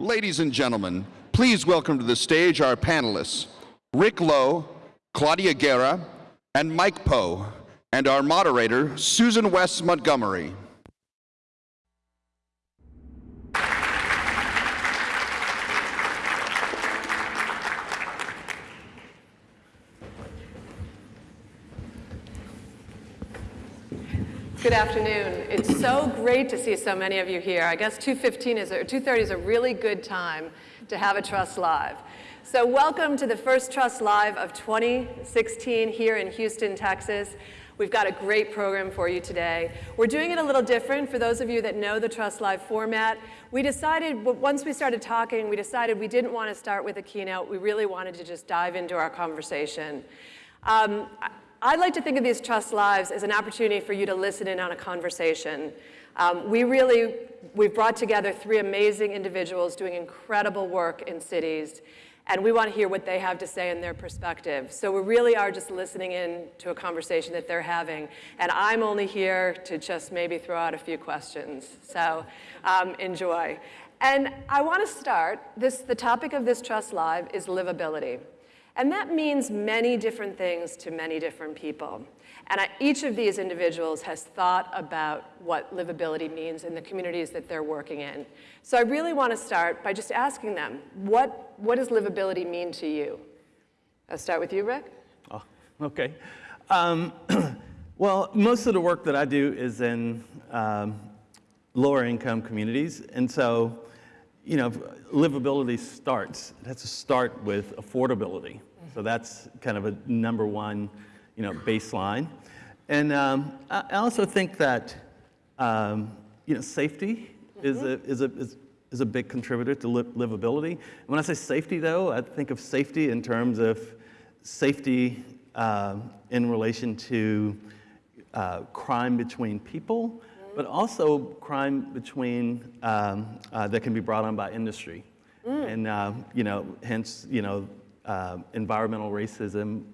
Ladies and gentlemen, please welcome to the stage our panelists, Rick Lowe, Claudia Guerra, and Mike Poe, and our moderator, Susan West Montgomery. Good afternoon. It's so great to see so many of you here. I guess 2:15 is or 2:30 is a really good time to have a Trust Live. So welcome to the first Trust Live of 2016 here in Houston, Texas. We've got a great program for you today. We're doing it a little different for those of you that know the Trust Live format. We decided, once we started talking, we decided we didn't want to start with a keynote. We really wanted to just dive into our conversation. Um, I'd like to think of these Trust Lives as an opportunity for you to listen in on a conversation. Um, we really, we've brought together three amazing individuals doing incredible work in cities, and we want to hear what they have to say in their perspective. So we really are just listening in to a conversation that they're having, and I'm only here to just maybe throw out a few questions. So um, enjoy. And I want to start, this, the topic of this Trust Live is livability. And that means many different things to many different people. And I, each of these individuals has thought about what livability means in the communities that they're working in. So I really want to start by just asking them, what, what does livability mean to you? I'll start with you, Rick. Oh, okay. Um, well, most of the work that I do is in um, lower income communities. And so you know, livability starts, it has to start with affordability. So that's kind of a number one, you know, baseline. And um, I also think that, um, you know, safety is, a, is, a, is, is a big contributor to li livability. And when I say safety, though, I think of safety in terms of safety uh, in relation to uh, crime between people, but also crime between, um, uh, that can be brought on by industry. Mm. And, uh, you know, hence, you know, uh, environmental racism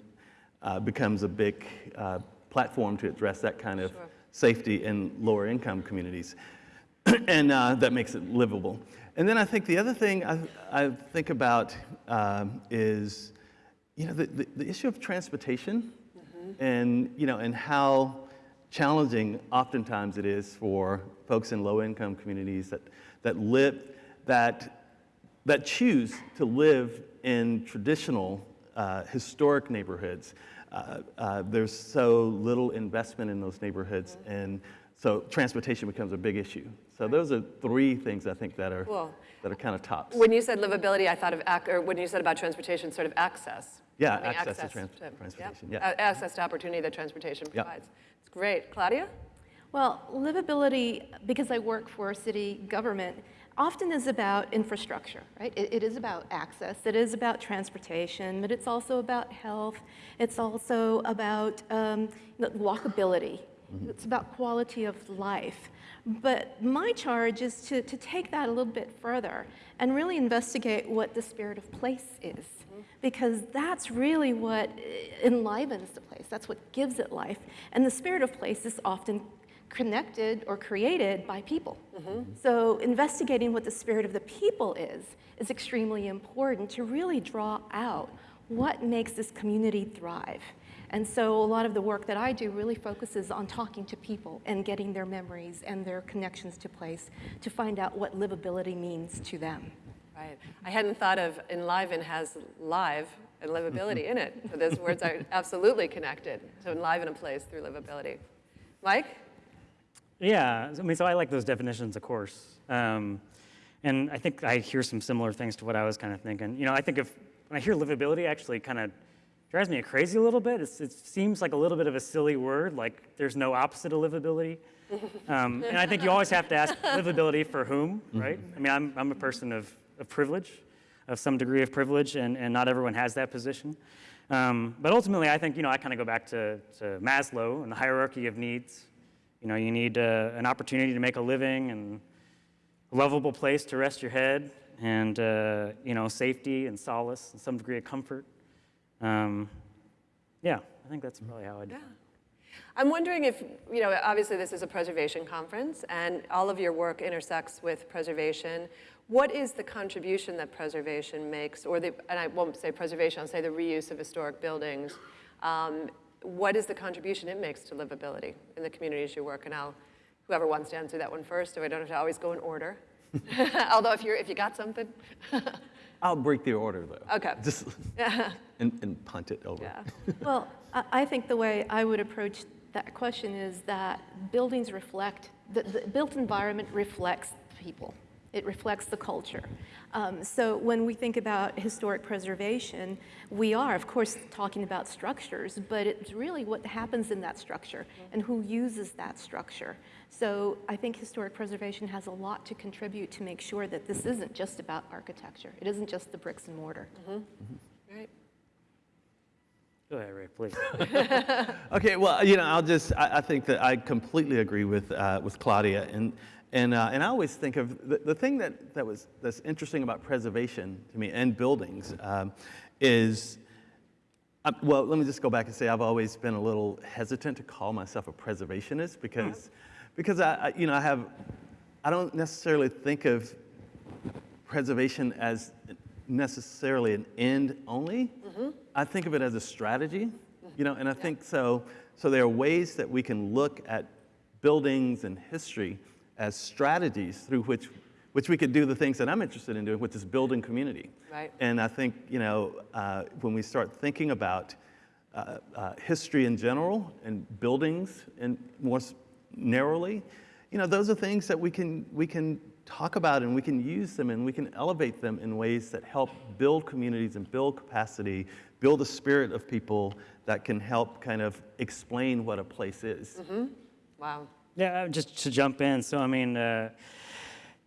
uh, becomes a big uh, platform to address that kind of sure. safety in lower income communities. and uh, that makes it livable. And then I think the other thing I, I think about um, is, you know, the, the, the issue of transportation mm -hmm. and, you know, and how challenging oftentimes it is for folks in low income communities that, that live, that, that choose to live in traditional uh, historic neighborhoods. Uh, uh, there's so little investment in those neighborhoods and so transportation becomes a big issue. So those are three things I think that are, cool. that are kind of tops. When you said livability, I thought of, or when you said about transportation, sort of access. Yeah, access, access, to, trans to transportation. Yeah. Access to opportunity that transportation provides. Yep. Great. Claudia? Well, livability, because I work for city government, often is about infrastructure, right? It, it is about access, it is about transportation, but it's also about health, it's also about um, walkability, mm -hmm. it's about quality of life. But my charge is to, to take that a little bit further and really investigate what the spirit of place is because that's really what enlivens the place. That's what gives it life. And the spirit of place is often connected or created by people. Mm -hmm. So investigating what the spirit of the people is is extremely important to really draw out what makes this community thrive. And so a lot of the work that I do really focuses on talking to people and getting their memories and their connections to place to find out what livability means to them. Right. I hadn't thought of enliven has live and livability in it. So those words are absolutely connected. So enliven a place through livability. Mike? Yeah, I mean, so I like those definitions, of course. Um, and I think I hear some similar things to what I was kind of thinking. You know, I think if, when I hear livability, actually kind of drives me crazy a little bit. It's, it seems like a little bit of a silly word, like there's no opposite of livability. Um, and I think you always have to ask livability for whom, right? I mean, I'm, I'm a person of of privilege, of some degree of privilege, and, and not everyone has that position. Um, but ultimately, I think, you know, I kind of go back to, to Maslow and the hierarchy of needs. You know, you need uh, an opportunity to make a living and a lovable place to rest your head and, uh, you know, safety and solace and some degree of comfort. Um, yeah, I think that's probably how I do yeah. I'm wondering if, you know, obviously this is a preservation conference and all of your work intersects with preservation. What is the contribution that preservation makes, or the, and I won't say preservation, I'll say the reuse of historic buildings. Um, what is the contribution it makes to livability in the communities you work in? I'll, whoever wants to answer that one first, so I don't have to always go in order. Although if you're, if you got something. I'll break the order though. Okay. Just, and, and punt it over. Yeah. Well, I I think the way I would approach that question is that buildings reflect, the, the built environment reflects people. It reflects the culture. Um, so when we think about historic preservation, we are, of course, talking about structures, but it's really what happens in that structure and who uses that structure. So I think historic preservation has a lot to contribute to make sure that this isn't just about architecture. It isn't just the bricks and mortar. Right. Go ahead, Ray, please. Okay, well, you know, I'll just, I, I think that I completely agree with, uh, with Claudia. And, and, uh, and I always think of the, the thing that, that was, that's interesting about preservation to me and buildings um, is, uh, well, let me just go back and say I've always been a little hesitant to call myself a preservationist because, because I, I, you know, I have, I don't necessarily think of preservation as necessarily an end only. I think of it as a strategy, you know, and I think so. So there are ways that we can look at buildings and history as strategies through which, which we could do the things that I'm interested in doing, which is building community. Right. And I think, you know, uh, when we start thinking about uh, uh, history in general and buildings and more narrowly, you know, those are things that we can, we can talk about and we can use them and we can elevate them in ways that help build communities and build capacity, build a spirit of people that can help kind of explain what a place is. Wow. Yeah, uh, just to jump in. So, I mean, uh,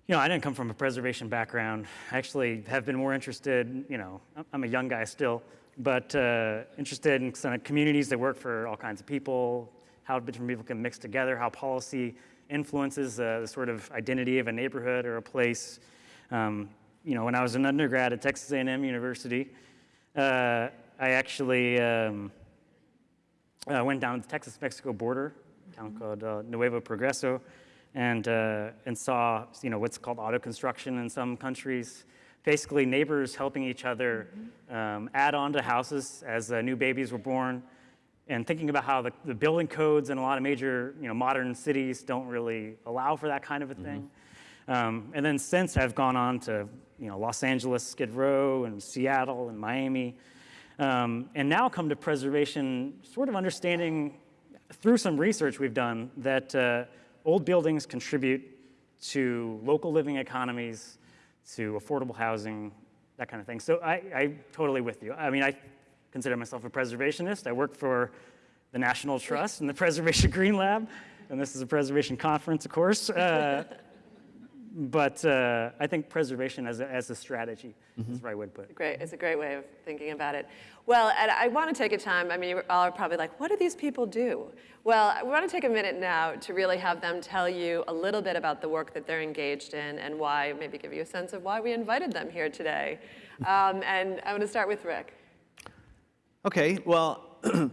you know, I didn't come from a preservation background. I actually have been more interested, you know, I'm- a young guy still, but uh, interested in kind of communities that work for all kinds of people, how different people can mix together, how policy influences uh, the sort of identity of a neighborhood or a place. Um, you know, when I was an undergrad at Texas A&M University, uh, I actually um, I went down to the Texas-Mexico border, town called uh, Nuevo Progreso, and, uh, and saw you know, what's called auto construction in some countries. Basically, neighbors helping each other um, add on to houses as uh, new babies were born, and thinking about how the, the building codes in a lot of major you know, modern cities don't really allow for that kind of a thing. Um, and then since I've gone on to you know, Los Angeles, Skid Row, and Seattle, and Miami, um, and now come to preservation, sort of understanding through some research we've done that uh, old buildings contribute to local living economies, to affordable housing, that kind of thing. So I, I totally with you. I mean, I consider myself a preservationist. I work for the National Trust and the Preservation Green Lab, and this is a preservation conference, of course. Uh, but uh, I think preservation as a, as a strategy is the right way to put it. Great, it's a great way of thinking about it. Well, and I want to take a time, I mean, you're all probably like, what do these people do? Well, we want to take a minute now to really have them tell you a little bit about the work that they're engaged in and why, maybe give you a sense of why we invited them here today. Um, and I'm going to start with Rick. Okay, well,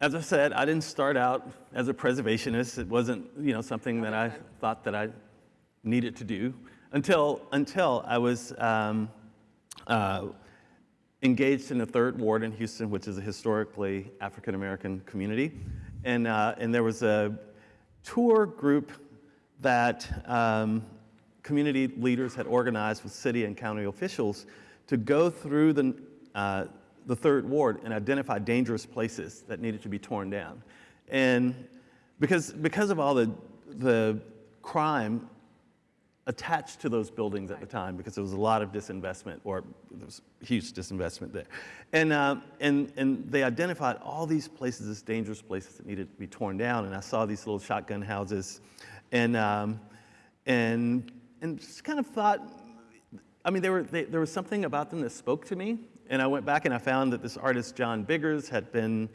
as I said, I didn't start out as a preservationist. It wasn't, you know, something that I thought that I needed to do until until I was um, uh, engaged in the Third Ward in Houston, which is a historically African American community, and uh, and there was a tour group that um, community leaders had organized with city and county officials to go through the, uh, the third ward and identify dangerous places that needed to be torn down. And because, because of all the, the crime attached to those buildings at the time, because there was a lot of disinvestment, or there was huge disinvestment there. And, uh, and, and they identified all these places as dangerous places that needed to be torn down. And I saw these little shotgun houses and, um, and, and just kind of thought, I mean, there, were, they, there was something about them that spoke to me. And I went back and I found that this artist, John Biggers, had been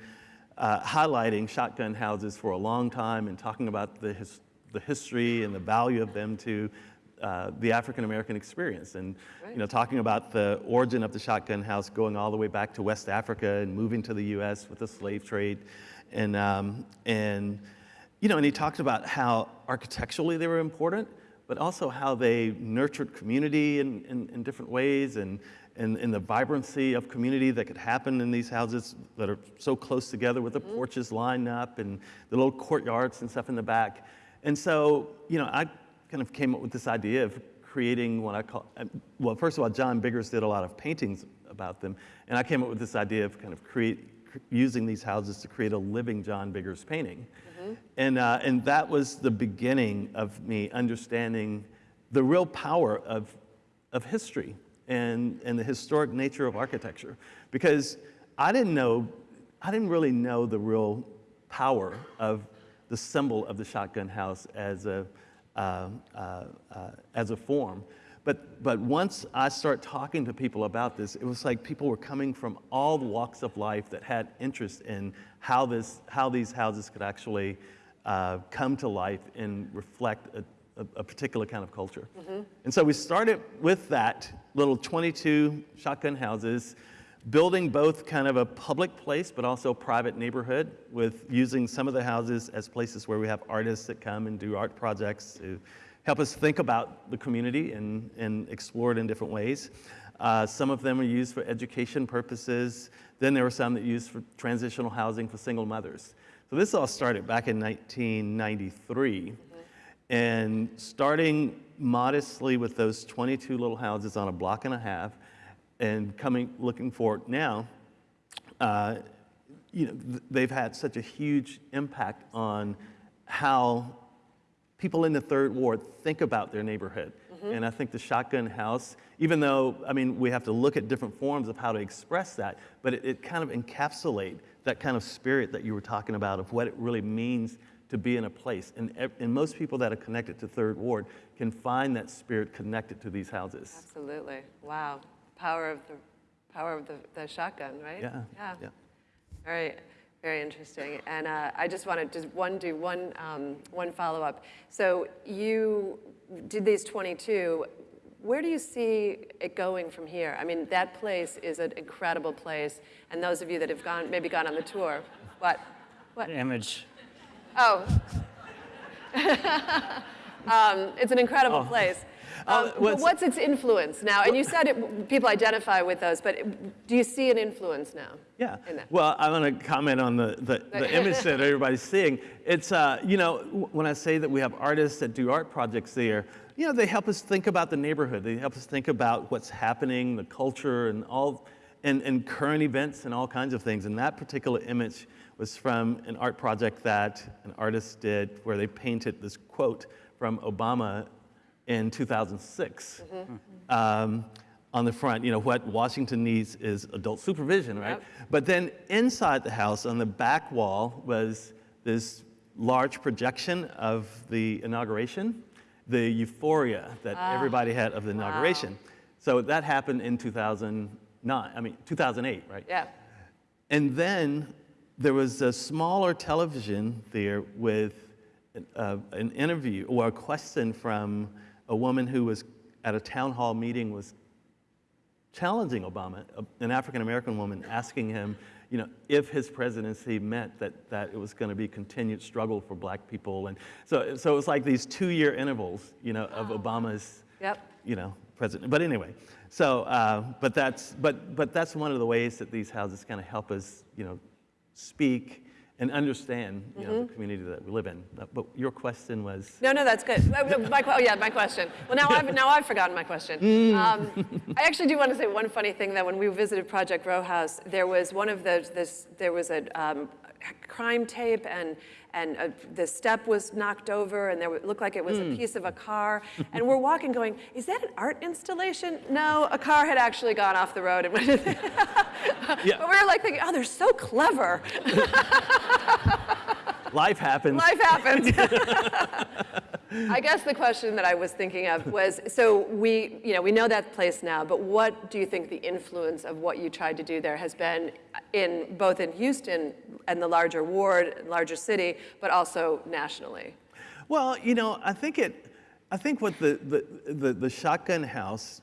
uh, highlighting shotgun houses for a long time and talking about the, his, the history and the value of them to uh, the African American experience and you know talking about the origin of the shotgun house going all the way back to West Africa and moving to the U.S. with the slave trade, and um, and you know and he talked about how architecturally they were important, but also how they nurtured community in, in, in different ways and, and, and the vibrancy of community that could happen in these houses that are so close together with the porches lined up and the little courtyards and stuff in the back. And so, you know, I kind of came up with this idea of creating what I call, uh, well, first of all, John Biggers did a lot of paintings about them, and I came up with this idea of kind of create, using these houses to create a living John Biggers painting. And, uh, and that was the beginning of me understanding the real power of, of history and, and the historic nature of architecture. Because I didn't know, I didn't really know the real power of the symbol of the shotgun house as a, Um, uh, uh, as a form. But, but once I start talking to people about this, it was like people were coming from all the walks of life that had interest in how, this, how these houses could actually uh, come to life and reflect a, a, a particular kind of culture. Mm-hmm. And so we started with that little 22 shotgun houses, building both kind of a public place but also private neighborhood with using some of the houses as places where we have artists that come and do art projects to help us think about the community and, and explore it in different ways. Uh, some of them are used for education purposes. Then there were some that used for transitional housing for single mothers. So this all started back in 1993. And starting modestly with those 22 little houses on a block and a half, and coming looking forward now, uh, you know, they've had such a huge impact on how people in the third ward think about their neighborhood. And I think the shotgun house, even though, I mean, we have to look at different forms of how to express that, but it, it kind of encapsulate that kind of spirit that you were talking about of what it really means to be in a place. And, and most people that are connected to third ward can find that spirit connected to these houses. Absolutely. Wow. Power of the power of the, the shotgun, right? Yeah, Yeah. yeah. Very, very interesting. And uh, I just want to just one do one um, one follow up. So you did these 22. Where do you see it going from here? I mean, that place is an incredible place. And those of you that have gone, maybe gone on the tour, what? What? Image. Oh. um, it's an incredible place. Oh, Um, but what's its influence now? And you said it, people identify with those, but do you see an influence now? Yeah. in? Well, I want to comment on the, the, the image that everybody's seeing. It's, uh, you know, when I say that we have artists that do art projects there, you know, they help us think about the neighborhood. They help us think about what's happening, the culture, and all, and, and current events and all kinds of things. And that particular image was from an art project that an artist did where they painted this quote from Obama in 2006 mm-hmm. mm-hmm. um, on the front. You know, what Washington needs is adult supervision, right? Yep. But then inside the house, on the back wall, was this large projection of the inauguration, the euphoria that ah. everybody had of the inauguration. So that happened in 2009, I mean, 2008, right? Yeah. And then there was a smaller television there with uh, an interview or a question from a woman who was at a town hall meeting was challenging Obama, an African American woman, asking him, you know, if his presidency meant that, that it was going to be continued struggle for black people. And so, so it was like these two-year intervals, you know, of Obama's Yep. you know, president. But anyway, so, uh, but that's, but, but that's one of the ways that these houses kind of help us, you know, speak and understand, you know, the community that we live in. But, but your question was, No, no, that's good. Uh, uh, My, oh, yeah, my question. Well, now I've, now I've forgotten my question. Mm. Um, I actually do want to say one funny thing that when we visited Project Row House, there was one of the, this, there was a um, crime tape and, and uh the step was knocked over and there looked like it was Mm. a piece of a car. And we're walking going, is that an art installation? No, a car had actually gone off the road. And went Yeah. But we were like thinking, oh, they're so clever. life happens. Life happens. I guess the question that I was thinking of was, so we, you know, we know that place now, but what do you think the influence of what you tried to do there has been in both in Houston and the larger ward, larger city, but also nationally? Well, you know, I think it, I think what the, the, the, the shotgun house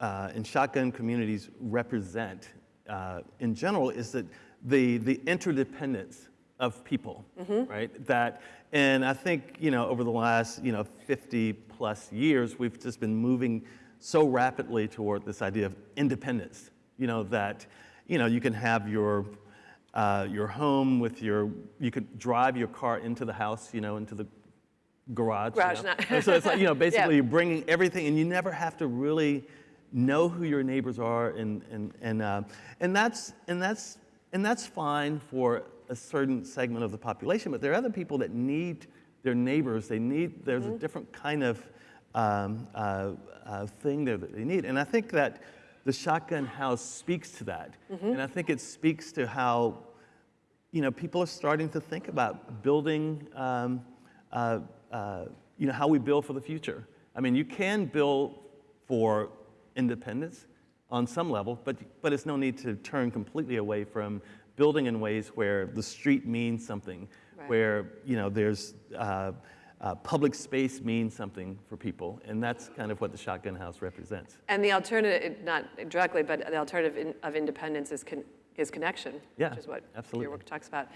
uh, and shotgun communities represent uh, in general is that the, the interdependence of people, right? That, and I think, you know, over the last, you know, 50 plus years, we've just been moving so rapidly toward this idea of independence, you know, that, you know, you can have your, uh, your home with your, you could drive your car into the house, you know, into the garage. you Garage, know? not- so it's like, you know, basically Yeah. you're bringing everything, and you never have to really know who your neighbors are, and and and uh, and that's and that's and that's fine for a certain segment of the population. But there are other people that need their neighbors. They need there's Mm-hmm. a different kind of um, uh, uh, thing there that they need, and I think that the shotgun house speaks to that, Mm-hmm. and I think it speaks to how you know, people are starting to think about building, um, uh, uh, you know, how we build for the future. I mean, you can build for independence on some level, but, but it's no need to turn completely away from building in ways where the street means something, Right. where, you know, there's uh, uh, public space means something for people, and that's kind of what the Shotgun House represents. And the alternative, not directly, but the alternative in- of independence is, con- is connection, Yeah, which is what absolutely. your work talks about.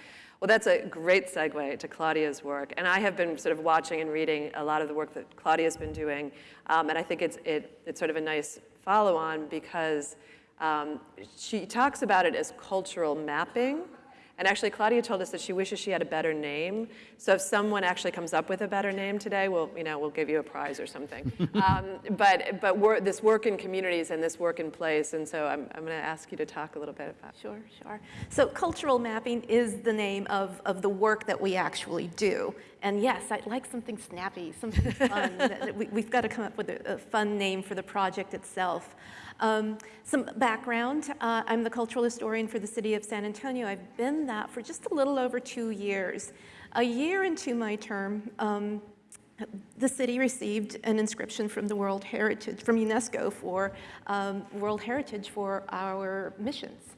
Well, that's a great segue to Claudia's work. And I have been sort of watching and reading a lot of the work that Claudia's been doing. Um, and I think it's, it, it's sort of a nice follow on because um, she talks about it as cultural mapping. And actually, Claudia told us that she wishes she had a better name. So if someone actually comes up with a better name today, we'll, you know, we'll give you a prize or something. um, but but wor- this work in communities and this work in place, and so I'm, I'm going to ask you to talk a little bit about. Sure, sure. So cultural mapping is the name of, of the work that we actually do. And yes, I'd like something snappy, something fun. That- we, we've got to come up with a, a fun name for the project itself. Um, some background, uh, I'm the cultural historian for the city of San Antonio. I've been that for just a little over two years. A year into my term, um, the city received an inscription from the World Heritage, from UNESCO for um, World Heritage for our missions.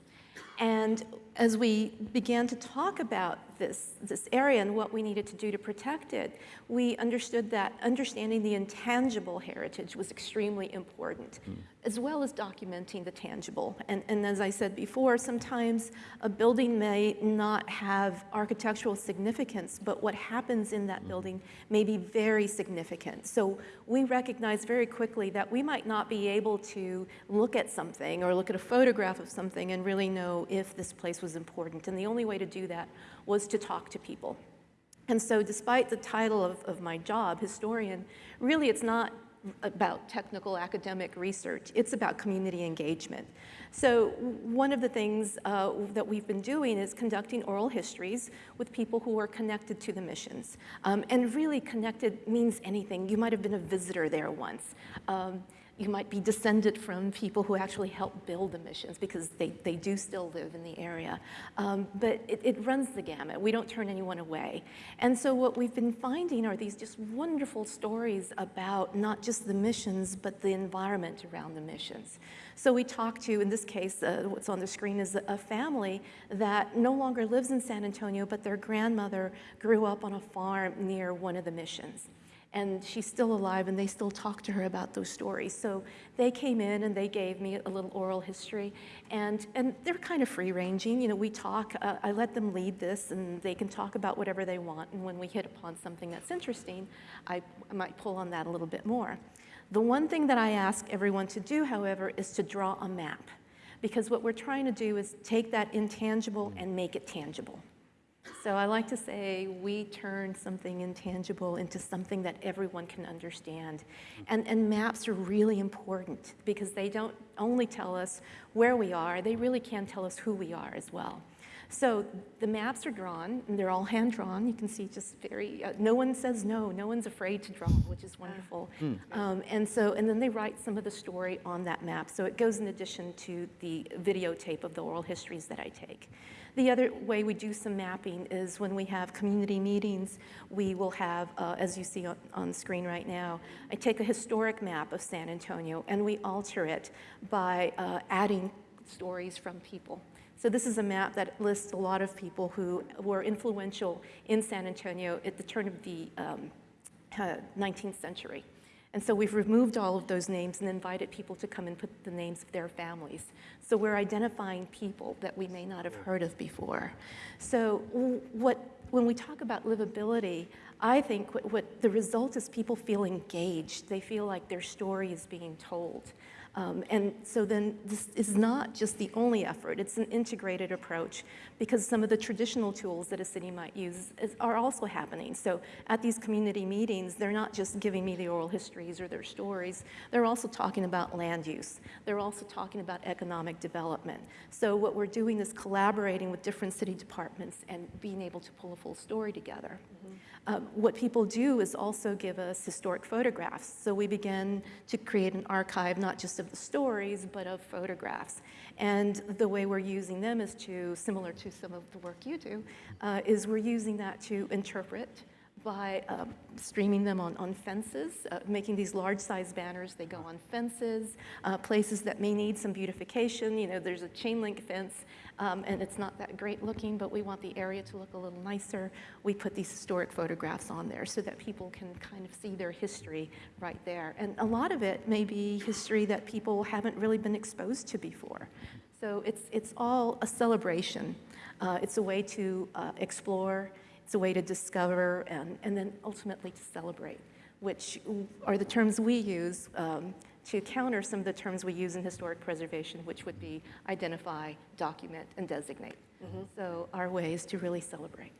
And as we began to talk about this, this area and what we needed to do to protect it, we understood that understanding the intangible heritage was extremely important, hmm. as well as documenting the tangible. And, and as I said before, sometimes a building may not have architectural significance, but what happens in that hmm. building may be very significant. So we recognized very quickly that we might not be able to look at something or look at a photograph of something and really know if this place was important. And the only way to do that was to talk to people. And so despite the title of, of my job, historian, really it's not about technical academic research, it's about community engagement. So one of the things uh, that we've been doing is conducting oral histories with people who are connected to the missions. Um, and really connected means anything. You might have been a visitor there once. Um, you might be descended from people who actually helped build the missions because they, they do still live in the area. Um, but it, it runs the gamut. We don't turn anyone away. And so what we've been finding are these just wonderful stories about not just the missions, but the environment around the missions. So we talked to, in this case, uh, what's on the screen is a family that no longer lives in San Antonio, but their grandmother grew up on a farm near one of the missions and she's still alive and they still talk to her about those stories. So they came in and they gave me a little oral history and, and they're kind of free ranging. You know, we talk, uh, I let them lead this and they can talk about whatever they want. And when we hit upon something that's interesting, I, I might pull on that a little bit more. The one thing that I ask everyone to do, however, is to draw a map. Because what we're trying to do is take that intangible and make it tangible. So I like to say we turn something intangible into something that everyone can understand. And, and maps are really important because they don't only tell us where we are, they really can tell us who we are as well. So the maps are drawn, and they're all hand drawn. You can see just very, uh, no one says no, no one's afraid to draw, which is wonderful. Um, and so, and then they write some of the story on that map. So it goes in addition to the videotape of the oral histories that I take. The other way we do some mapping is when we have community meetings, we will have, uh, as you see on, on the screen right now, I take a historic map of San Antonio and we alter it by uh, adding stories from people. So this is a map that lists a lot of people who were influential in San Antonio at the turn of the um, uh, 19th century. And so we've removed all of those names and invited people to come and put the names of their families. So we're identifying people that we may not have heard of before. So what, when we talk about livability, I think what, what the result is people feel engaged. They feel like their story is being told. Um, and so then this is not just the only effort, it's an integrated approach because some of the traditional tools that a city might use is, are also happening. So at these community meetings, they're not just giving me the oral histories or their stories, they're also talking about land use. They're also talking about economic development. So what we're doing is collaborating with different city departments and being able to pull a full story together. Um, what people do is also give us historic photographs. So we begin to create an archive, not just of the stories, but of photographs. And the way we're using them is to, similar to some of the work you do, uh, is we're using that to interpret by um, streaming them on, on fences, uh, making these large size banners. They go on fences, uh, places that may need some beautification. You know, there's a chain link fence um, and it's not that great looking, but we want the area to look a little nicer. We put these historic photographs on there so that people can kind of see their history right there. And a lot of it may be history that people haven't really been exposed to before. So it's, it's all a celebration. Uh, it's a way to uh, explore, it's a way to discover, and, and then ultimately to celebrate, which are the terms we use um, to counter some of the terms we use in historic preservation, which would be identify, document, and designate. So our way is to really celebrate.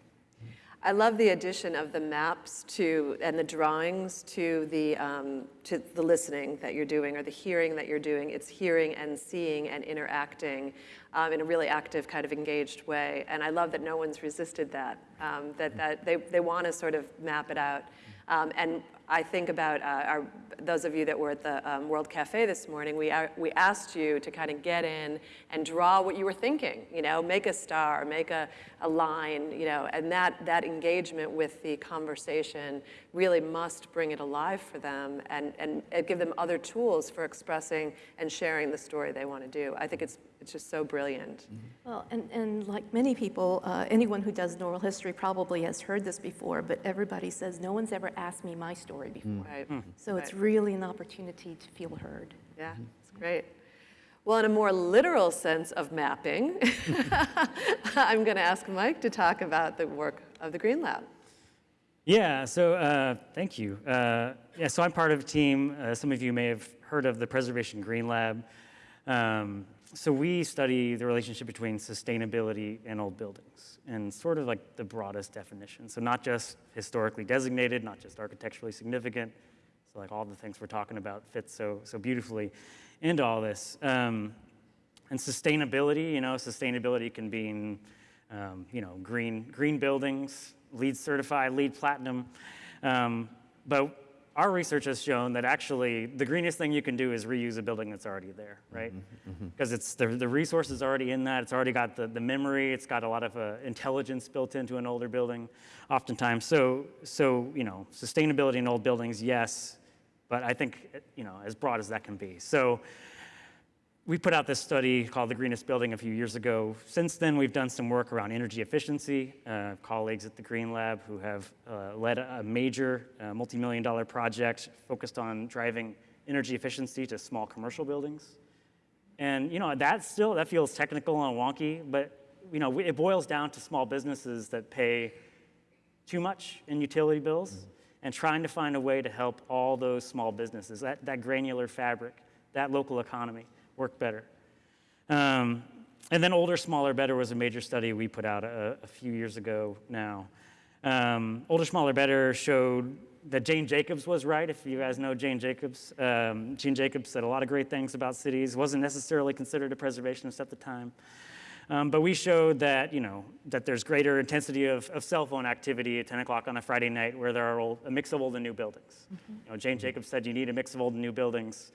I love the addition of the maps to and the drawings to the um, to the listening that you're doing or the hearing that you're doing. It's hearing and seeing and interacting um, in a really active, kind of engaged way. And I love that no one's resisted that. Um, that that they they want to sort of map it out. Um, and I think about uh, our, those of you that were at the um, World Cafe this morning, we, uh, we asked you to kind of get in and draw what you were thinking, you know, make a star, make a, a line, you know, and that, that engagement with the conversation really must bring it alive for them and, and give them other tools for expressing and sharing the story they want to do. I think it's, it's just so brilliant. Well, and, and like many people, uh, anyone who does oral history probably has heard this before, but everybody says, no one's ever asked me my story before. Right. So it's really an opportunity to feel heard. Yeah, it's great. Well, in a more literal sense of mapping, I'm going to ask Mike to talk about the work of the Green Lab. Yeah, so uh, thank you. Uh, yeah, so I'm part of a team. Uh, some of you may have heard of the Preservation Green Lab. Um, so we study the relationship between sustainability and old buildings, and sort of like the broadest definition. So not just historically designated, not just architecturally significant. So like all the things we're talking about fit so so beautifully into all this. Um, and sustainability, you know, sustainability can be, um, you know, green, green buildings, LEED certified, LEED platinum. Um, but our research has shown that actually the greenest thing you can do is reuse a building that's already there, mm-hmm, right? Mm-hmm, mm-hmm. Because it's the, the resource is already in that. It's already got the, the memory. It's got a lot of uh, intelligence built into an older building, oftentimes. So, so you know, sustainability in old buildings, yes, but I think you know as broad as that can be. So we put out this study called The Greenest Building a few years ago. Since then, we've done some work around energy efficiency. Uh, colleagues at the Green Lab who have uh, led a major uh, multi-million dollar project focused on driving energy efficiency to small commercial buildings. And you know, that still, that feels technical and wonky, but you know, it boils down to small businesses that pay too much in utility bills and trying to find a way to help all those small businesses, that, that granular fabric, that local economy work better. Um, and then older, smaller, better was a major study we put out a, a few years ago now. Um, older, smaller, better showed that Jane Jacobs was right. If you guys know Jane Jacobs, um, Jane Jacobs said a lot of great things about cities. wasn't necessarily considered a preservationist at the time. Um, but we showed that, you know, that there's greater intensity of, of cell phone activity at 10 o'clock on a Friday night where there are old, a mix of old and new buildings. You know, Jane Jacobs said you need a mix of old and new buildings.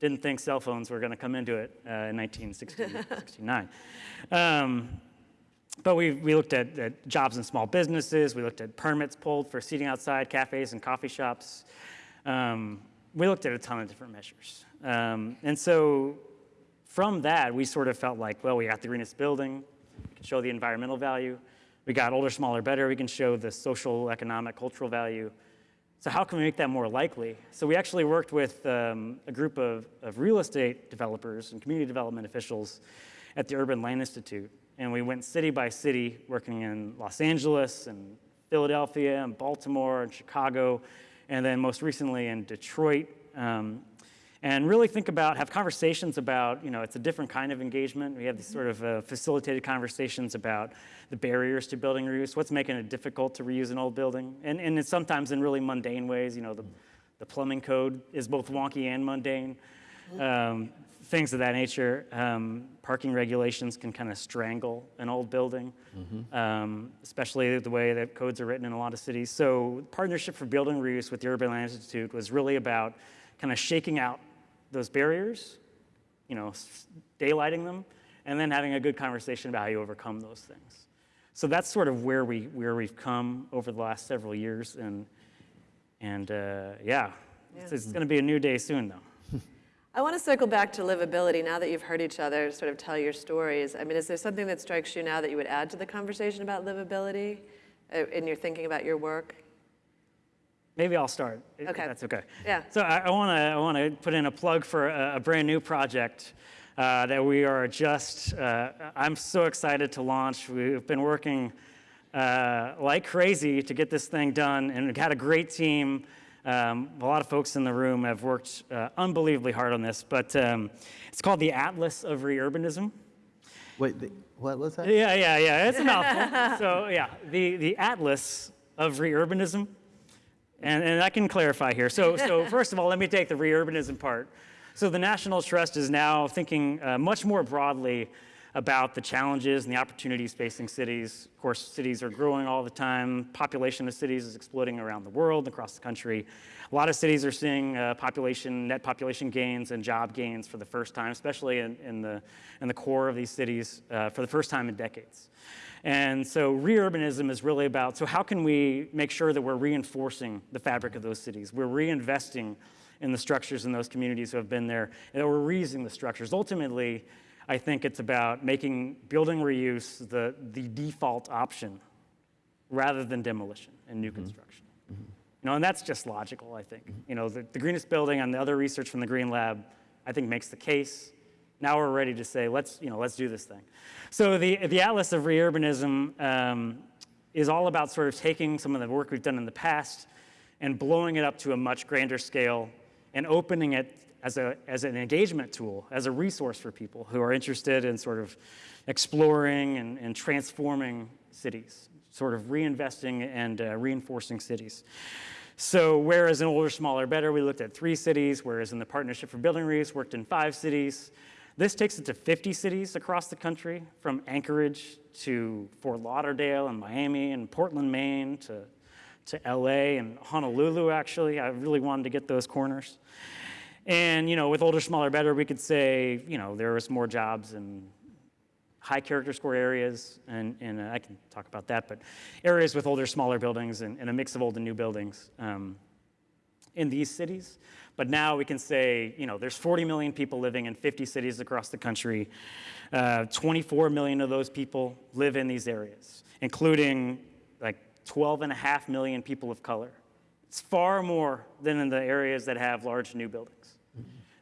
Didn't think cell phones were going to come into it uh, in 1969. Um, but we, we looked at, at jobs in small businesses. We looked at permits pulled for seating outside cafes and coffee shops. Um, we looked at a ton of different measures. Um, and so from that, we sort of felt like, well, we got the greenest building. We can show the environmental value. We got older, smaller, better. We can show the social, economic, cultural value. So how can we make that more likely? So we actually worked with um, a group of, of real estate developers and community development officials at the Urban Land Institute. And we went city by city, working in Los Angeles and Philadelphia and Baltimore and Chicago, and then most recently in Detroit. Um, and really think about, have conversations about, you know, it's a different kind of engagement. We have these sort of uh, facilitated conversations about the barriers to building reuse, what's making it difficult to reuse an old building, and, and it's sometimes in really mundane ways. You know, the, the plumbing code is both wonky and mundane, um, things of that nature. Um, parking regulations can kind of strangle an old building, um, especially the way that codes are written in a lot of cities. So Partnership for Building Reuse with the Urban Land Institute was really about kind of shaking out those barriers, you know, daylighting them, and then having a good conversation about how you overcome those things. So that's sort of where we where we've come over the last several years, and and uh, yeah, it's, it's going to be a new day soon, though. I want to circle back to livability now that you've heard each other sort of tell your stories. I mean, is there something that strikes you now that you would add to the conversation about livability uh, in your thinking about your work? Maybe I'll start. Okay. That's okay. Yeah. So I want to I want to put in a plug for a, a brand new project uh, that we are just. Uh, I'm so excited to launch. We've been working uh, like crazy to get this thing done, and we've had a great team. Um, a lot of folks in the room have worked uh, unbelievably hard on this, but um, it's called the Atlas of Reurbanism. Wait, the, what was that? Yeah, yeah, yeah. It's a mouthful. so yeah, the the Atlas of Reurbanism, and and I can clarify here. So so first of all, let me take the reurbanism part. So the National Trust is now thinking uh, much more broadly about the challenges and the opportunities facing cities. Of course, cities are growing all the time. Population of cities is exploding around the world, across the country. A lot of cities are seeing uh, population, net population gains and job gains for the first time, especially in, in the, in the core of these cities uh, for the first time in decades. And so reurbanism is really about, so how can we make sure that we're reinforcing the fabric of those cities? We're reinvesting in the structures in those communities who have been there, and we're reusing the structures. Ultimately, I think it's about making building reuse the, the default option rather than demolition and new mm-hmm. construction. You know, and that's just logical, I think. Mm-hmm. You know, the, the greenest building and the other research from the Green Lab, I think makes the case. Now we're ready to say, let's, you know, let's do this thing. So the, the Atlas of Reurbanism um, is all about sort of taking some of the work we've done in the past and blowing it up to a much grander scale and opening it as, a, as an engagement tool, as a resource for people who are interested in sort of exploring and, and transforming cities, sort of reinvesting and uh, reinforcing cities. So whereas in Older, Smaller, Better, we looked at three cities, whereas in the Partnership for Building Reuse worked in five cities, this takes it to 50 cities across the country, from Anchorage to Fort Lauderdale and Miami and Portland, Maine to, to LA and Honolulu, actually. I really wanted to get those corners. And, you know, with Older, Smaller, Better, we could say, you know, there was more jobs in high character score areas, and, and uh, I can talk about that, but areas with older, smaller buildings and, and a mix of old and new buildings um, in these cities. But now we can say, you know, there's 40 million people living in 50 cities across the country. Uh, 24 million of those people live in these areas, including like 12 and a half million people of color. It's far more than in the areas that have large new buildings.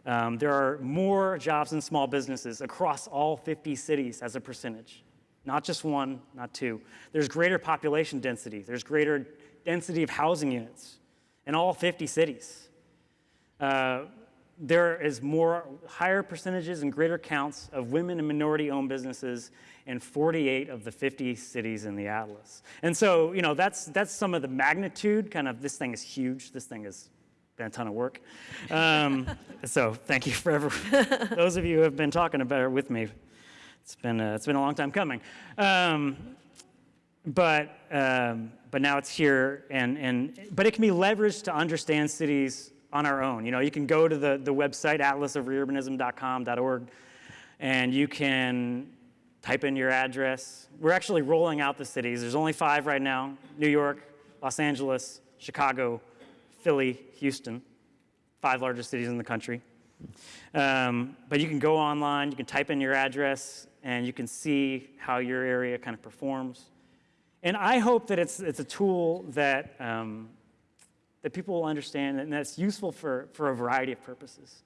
Um, there are more jobs in small businesses across all 50 cities as a percentage, not just one, not two. There's greater population density. There's greater density of housing units in all 50 cities. Uh, there is more higher percentages and greater counts of women and minority-owned businesses in 48 of the 50 cities in the atlas. And so, you know, that's that's some of the magnitude. Kind of, this thing is huge. This thing has been a ton of work. Um, so, thank you for ever, those of you who have been talking about it with me. It's been a, it's been a long time coming. Um, but um, but now it's here, and and but it can be leveraged to understand cities on our own. You know, you can go to the the website atlasofreurbanism.com.org, and you can type in your address. We're actually rolling out the cities. There's only five right now: New York, Los Angeles, Chicago, Philly, Houston, five largest cities in the country. Um, but you can go online, you can type in your address, and you can see how your area kind of performs. And I hope that it's, it's a tool that um, that people will understand and that's useful for, for a variety of purposes.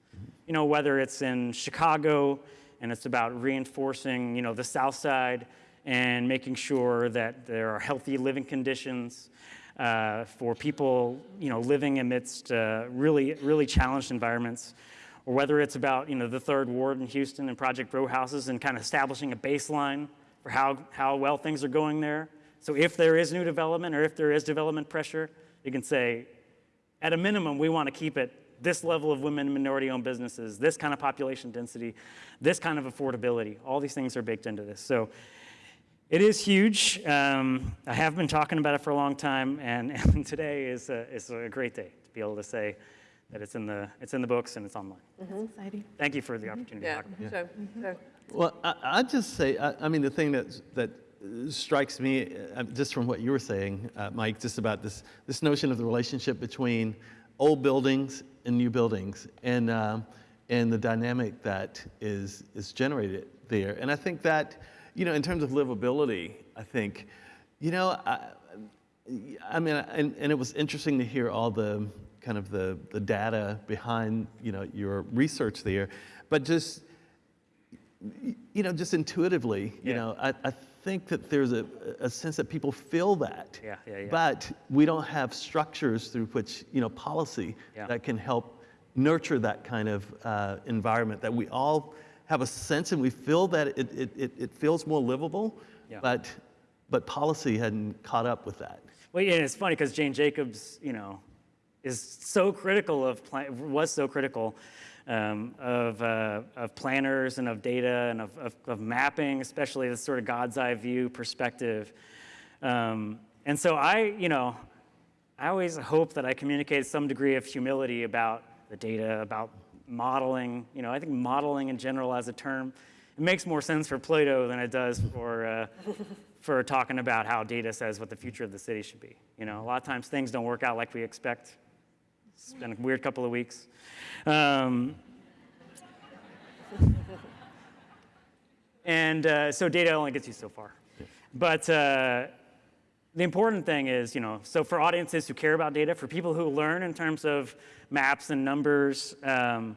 You know, whether it's in Chicago and it's about reinforcing, you know, the South Side and making sure that there are healthy living conditions uh, for people, you know, living amidst uh, really, really challenged environments, or whether it's about, you know, the Third Ward in Houston and Project Row Houses and kind of establishing a baseline for how, how well things are going there. So if there is new development or if there is development pressure, you can say, at a minimum, we want to keep it this level of women and minority-owned businesses, this kind of population density, this kind of affordability. All these things are baked into this. So it is huge. Um, I have been talking about it for a long time, and, and today is a, is a great day to be able to say that it's in the, it's in the books and it's online. That's exciting. Mm-hmm. Thank you for the opportunity to Yeah, talk about it. so, mm-hmm. so mm-hmm. Well, I, I'd just say, I, I mean, the thing that, that strikes me, uh, just from what you were saying, uh, Mike, just about this, this notion of the relationship between old buildings and new buildings and, um, and the dynamic that is, is generated there. And I think that, you know, in terms of livability, I think, you know, I, I mean, and, and it was interesting to hear all the kind of the, the data behind, you know, your research there, but just, you know, just intuitively, you Yeah. know, I, I think that there's a, a sense that people feel that. Yeah, yeah, yeah. But we don't have structures through which, you know, policy Yeah. that can help nurture that kind of uh, environment that we all have a sense and we feel that it, it, it, it feels more livable, Yeah. but, but policy hadn't caught up with that. Well, yeah, it's funny because Jane Jacobs, you know, is so critical of, pla- was so critical um, of, uh, of planners and of data and of, of, of mapping, especially this sort of God's eye view perspective. Um, and so I, you know, I always hope that I communicate some degree of humility about the data, about modeling. You know, I think modeling in general as a term, it makes more sense for Play-Doh than it does for, uh, for talking about how data says what the future of the city should be. You know, a lot of times things don't work out like we expect. It's been a weird couple of weeks. Um, and uh, so data only gets you so far. But uh, the important thing is, you know, so for audiences who care about data, for people who learn in terms of maps and numbers, um,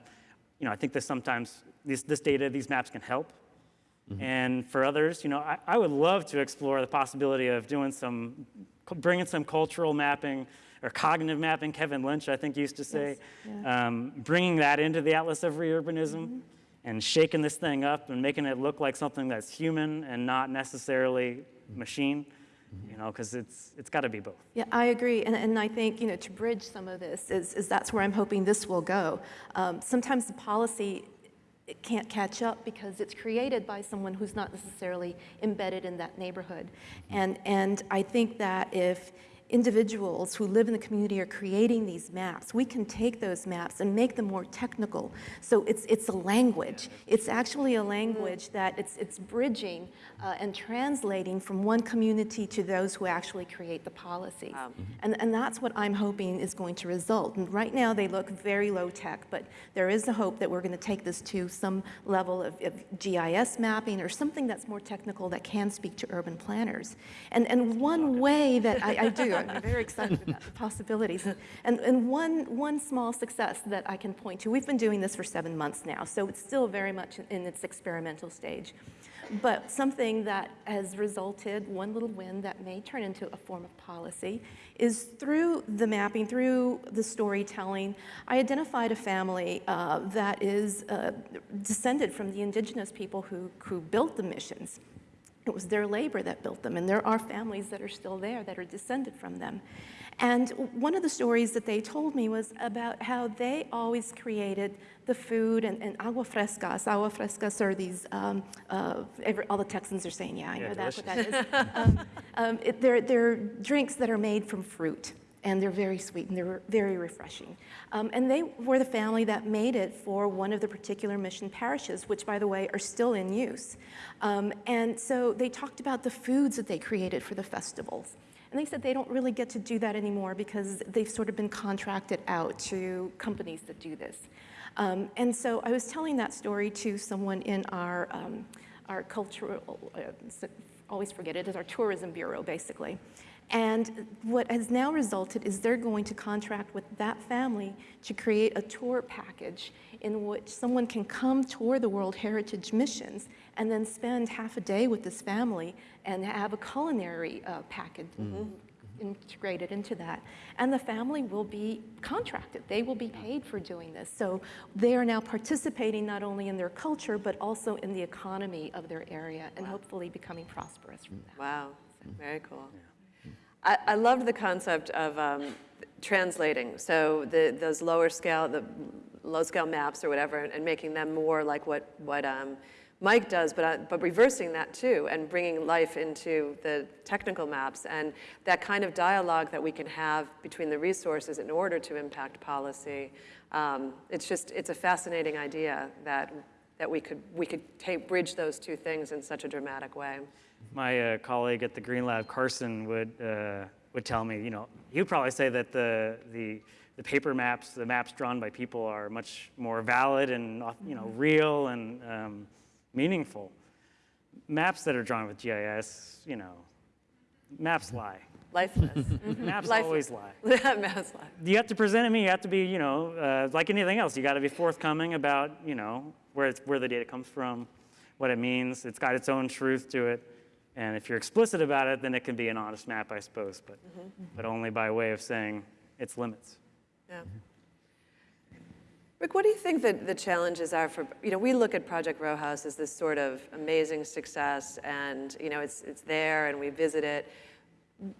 you know, I think that sometimes this, this data, these maps can help. And for others, you know, I, I would love to explore the possibility of doing some, bringing some cultural mapping or cognitive mapping, Kevin Lynch, I think, used to say, um, bringing that into the Atlas of Reurbanism and shaking this thing up and making it look like something that's human and not necessarily machine, you know, because it's, it's got to be both. Yeah, I agree, and, and I think, you know, to bridge some of this is, is that's where I'm hoping this will go. Um, sometimes the policy it can't catch up because it's created by someone who's not necessarily embedded in that neighborhood. And, and I think that if individuals who live in the community are creating these maps, we can take those maps and make them more technical. So it's, it's a language. It's actually a language that it's, it's bridging uh, and translating from one community to those who actually create the policies. And, and that's what I'm hoping is going to result. And right now, they look very low tech, but there is a hope that we're going to take this to some level of, of GIS mapping or something that's more technical that can speak to urban planners. And, and one way that I, I do, I'm very excited about the possibilities. And, and, and one, one small success that I can point to, we've been doing this for seven months now, so it's still very much in its experimental stage. But something that has resulted, one little win that may turn into a form of policy, is through the mapping, through the storytelling, I identified a family uh, that is uh, descended from the indigenous people who, who built the missions. It was their labor that built them, and there are families that are still there that are descended from them. And one of the stories that they told me was about how they always created the food and, and agua frescas. Agua frescas are these, um, uh, every, all the Texans are saying, yeah, I know Yeah, that's what that is. um, um, it, they're, they're drinks that are made from fruit and they're very sweet and they're very refreshing. Um, and they were the family that made it for one of the particular mission parishes, which, by the way, are still in use. Um, and so they talked about the foods that they created for the festivals. And they said they don't really get to do that anymore because they've sort of been contracted out to companies that do this. Um, and so I was telling that story to someone in our, um, our cultural, uh, always forget it, is our tourism bureau, basically. And what has now resulted is they're going to contract with that family to create a tour package in which someone can come tour the World Heritage missions and then spend half a day with this family and have a culinary uh, package integrated into that. And the family will be contracted. They will be paid for doing this. So they are now participating not only in their culture, but also in the economy of their area and hopefully becoming prosperous from that. Wow, very cool. I, I loved the concept of um, translating. So the, those lower scale, the low scale maps or whatever, and, and making them more like what, what um, Mike does, but, uh, but reversing that too, and bringing life into the technical maps, and that kind of dialogue that we can have between the resources in order to impact policy. Um, it's just, it's a fascinating idea that, that we could, we could take, bridge those two things in such a dramatic way. My uh, colleague at the Green Lab, Carson, would uh, would tell me, you know, he would probably say that the the the paper maps, the maps drawn by people, are much more valid and you know real and um, meaningful. Maps that are drawn with GIS, you know, maps lie. Lifeless. Maps Lifeless. always lie. Maps life. You have to present it me. You have to be, you know, uh, like anything else. You got to be forthcoming about, you know, where it's, where the data comes from, what it means. It's got its own truth to it. And if you're explicit about it, then it can be an honest map, I suppose, but, mm-hmm. but only by way of saying its limits. Yeah. Rick, what do you think that the challenges are for, you know, we look at Project Row House as this sort of amazing success and, you know, it's, it's there and we visit it.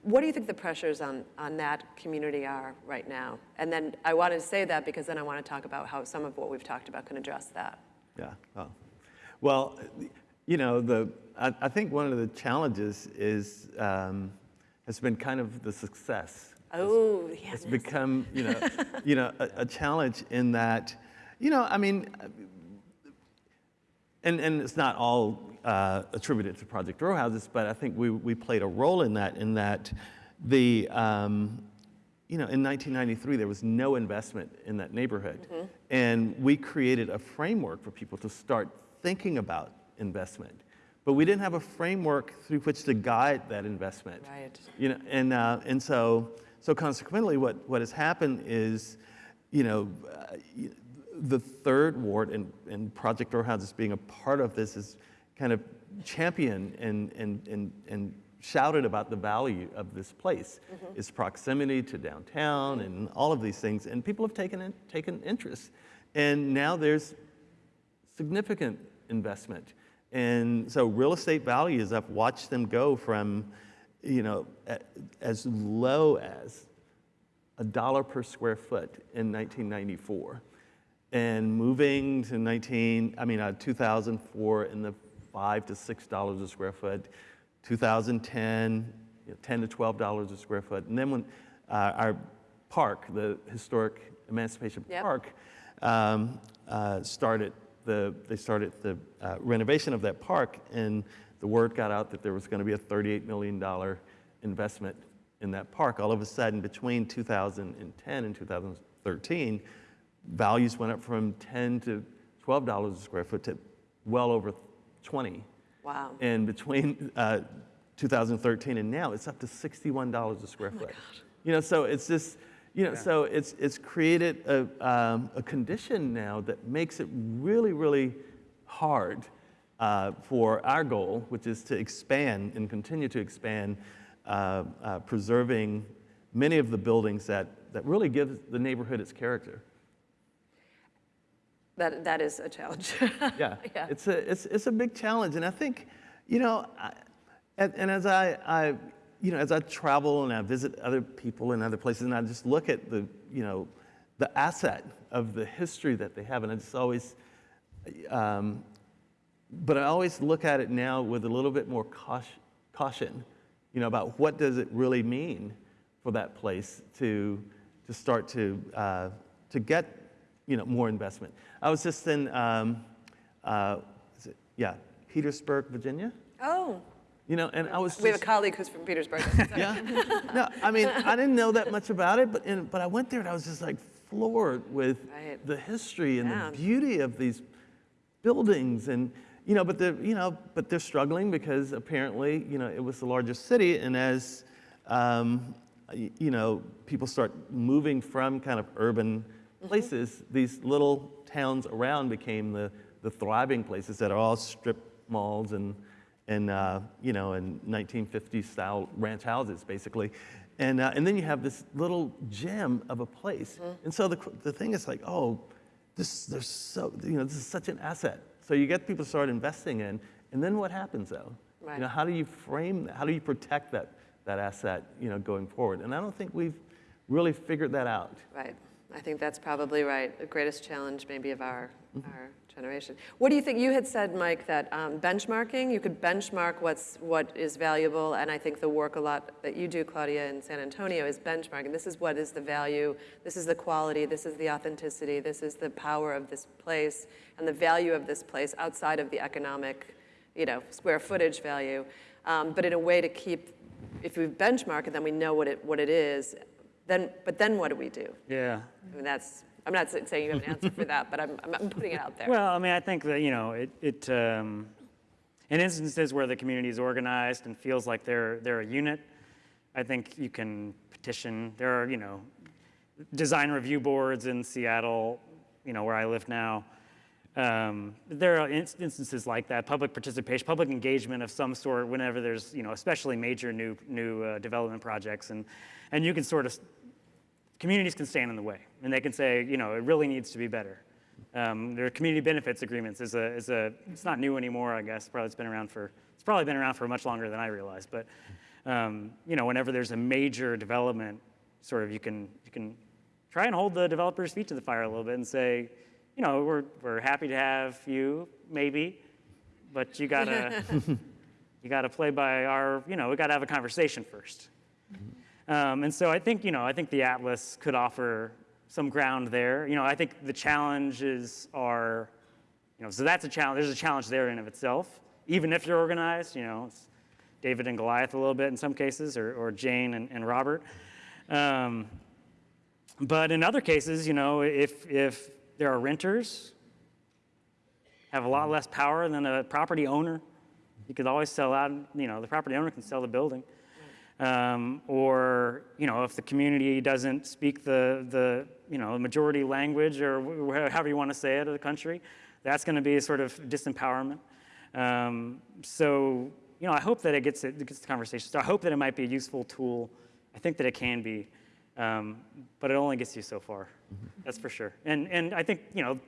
What do you think the pressures on, on that community are right now? And then I wanted to say that because then I want to talk about how some of what we've talked about can address that. Yeah. Well, well you know, the, I, I think one of the challenges is, um, has been kind of the success. Oh, yeah. It's become, you know, you know, a, a challenge in that, you know, I mean, and, and it's not all uh, attributed to Project Row Houses, but I think we, we played a role in that, in that the, um, you know, in 1993, there was no investment in that neighborhood. And we created a framework for people to start thinking about investment. But we didn't have a framework through which to guide that investment. Right. You know, and, uh, and so, so consequently, what, what has happened is, you know, uh, the third ward and, and Project Row Houses being a part of this is kind of championed and, and, and, and shouted about the value of this place, its proximity to downtown and all of these things, and people have taken, in, taken interest. And now there's significant investment. And so real estate values, I've watched them go from, you know, as low as a dollar per square foot in 1994 and moving to 19, I mean, uh, 2004 in the five to six dollars a square foot, 2010, you know, 10 to 12 dollars a square foot, and then when uh, our park, the historic Emancipation Yep. Park, um, uh, started the they started the uh, renovation of that park, and the word got out that there was going to be a 38 million dollar investment in that park. All of a sudden, between 2010 and 2013 values went up from 10 to 12 dollars a square foot to well over 20 Wow. and between uh, 2013 and now it's up to 61 dollars a square foot God. you know so it's just you know so it's it's created a, um, a condition now that makes it really really hard uh, for our goal which is to expand and continue to expand uh, uh, preserving many of the buildings that that really give the neighborhood its character That, that is a challenge. yeah, Yeah. It's a it's it's a big challenge, and I think, you know, I, and, and as I, I, you know, as I travel and I visit other people in other places, and I just look at the, you know, the asset of the history that they have, and I just always, um, but I always look at it now with a little bit more caution, you know, about what does it really mean for that place to to start to uh, to get you know more investment. I was just in um, uh, it, yeah Petersburg, Virginia. oh, You know, and I was we have a colleague who's from Petersburg. yeah. No, I mean, I didn't know that much about it, but and, but I went there and I was just like floored with Right. the history and Yeah. the beauty of these buildings and you know, but the you know, but they're struggling because apparently, you know, it was the largest city, and as um, you know, people start moving from kind of urban places, these little towns around became the the thriving places that are all strip malls and and uh, you know, and 1950s style ranch houses, basically. And, uh, and then you have this little gem of a place. And so the, the thing is like, oh, this, there's so, you know, this is such an asset. So you get people to start investing in, and then what happens though? Right. You know, how do you frame that? How do you protect that, that asset, you know, going forward? And I don't think we've really figured that out. Right. I think that's probably right. The greatest challenge maybe of our, our generation. What do you think? You had said, Mike, that um, benchmarking, you could benchmark what's, what is valuable, and I think the work a lot that you do, Claudia, in San Antonio is benchmarking. This is what is the value, this is the quality, this is the authenticity, this is the power of this place, and the value of this place outside of the economic, you know, square footage value. Um, but in a way to keep, if we benchmark it, then we know what it, what it is. Then, but then what do we do? Yeah. I mean, that's, I'm not saying you have an answer for that, but I'm, I'm- putting it out there. Well, I mean, I think that, you know, it, it um, in instances where the community is organized and feels like they're, they're a unit, I think you can petition. There are, you know, design review boards in Seattle, you know, where I live now. Um, there are inst- instances like that, public participation, public engagement of some sort whenever there's, you know, especially major new, new uh, development projects. And, and you can sort of communities can stand in the way and they can say, you know, it really needs to be better. Um, there are community benefits agreements is a, is a, it's not new anymore, I guess. Probably it's been around for, it's probably been around for much longer than I realized. But, um, you know, whenever there's a major development, sort of you can, you can try and hold the developer's feet to the fire a little bit and say, you know, we're, we're happy to have you, maybe, but you gotta, you gotta play by our, you know, we gotta have a conversation first. Um, and so I think, you know, I think the Atlas could offer some ground there. You know, I think the challenges are, you know, so that's a challenge. There's a challenge there in of itself, even if you're organized. You know, David and Goliath a little bit in some cases, or, or Jane and, and Robert. Um, but in other cases, you know, if if there are renters, have a lot less power than a property owner. You could always sell out. You know, the property owner can sell the building. Um, or you know, if the community doesn't speak the the you know majority language or however you want to say it of the country, that's going to be a sort of disempowerment. Um, so you know, I hope that it gets it gets the conversation. So I hope that it might be a useful tool. I think that it can be, um, but it only gets you so far. That's for sure. And and I think you know,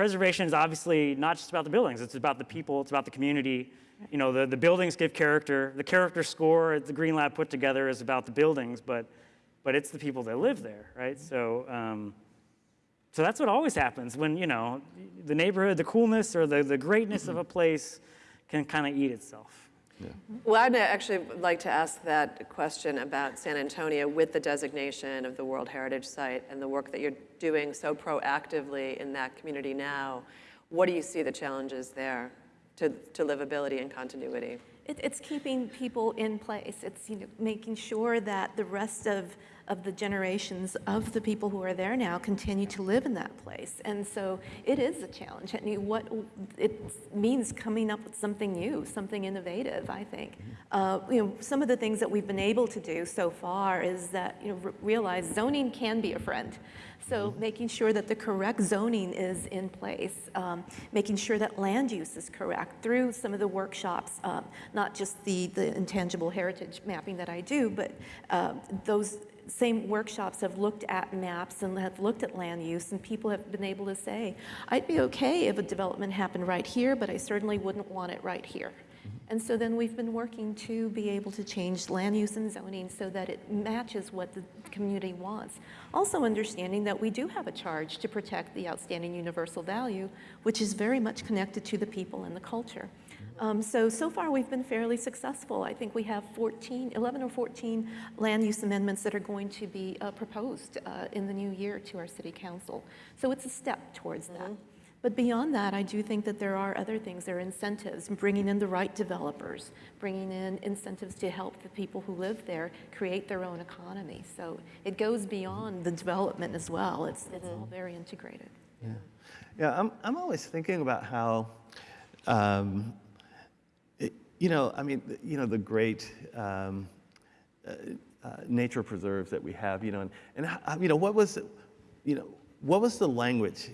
preservation is obviously not just about the buildings. It's about the people. It's about the community. You know, the, the buildings give character. The character score that the Green Lab put together is about the buildings, but but it's the people that live there, right? So um, so that's what always happens when you know the neighborhood, the coolness or the, the greatness of a place can kind of eat itself. Well, I'd actually like to ask that question about San Antonio with the designation of the World Heritage Site and the work that you're doing so proactively in that community now. What do you see the challenges there to, to livability and continuity? It, it's keeping people in place. It's you know, making sure that the rest of, of the generations of the people who are there now continue to live in that place. And so it is a challenge. I mean, what it means coming up with something new, something innovative, I think. Uh, you know, some of the things that we've been able to do so far is that, you know, realize zoning can be a friend. So making sure that the correct zoning is in place, um, making sure that land use is correct through some of the workshops, um, not just the, the intangible heritage mapping that I do, but uh, those same workshops have looked at maps and have looked at land use, and people have been able to say, I'd be okay if a development happened right here, but I certainly wouldn't want it right here. And so then we've been working to be able to change land use and zoning so that it matches what the community wants. Also understanding that we do have a charge to protect the outstanding universal value, which is very much connected to the people and the culture. Um, so, so far we've been fairly successful. I think we have 14, 11 or 14 land use amendments that are going to be uh, proposed uh, in the new year to our city council. So it's a step towards that. But beyond that, I do think that there are other things. There are incentives, bringing in the right developers, bringing in incentives to help the people who live there create their own economy. So it goes beyond the development as well. It's, it's all very integrated. Yeah, yeah I'm, I'm always thinking about how um, it- you know, I mean, you know, the great um, uh, uh, nature preserves that we have, you know, and, and you know, what was, you know, what was the language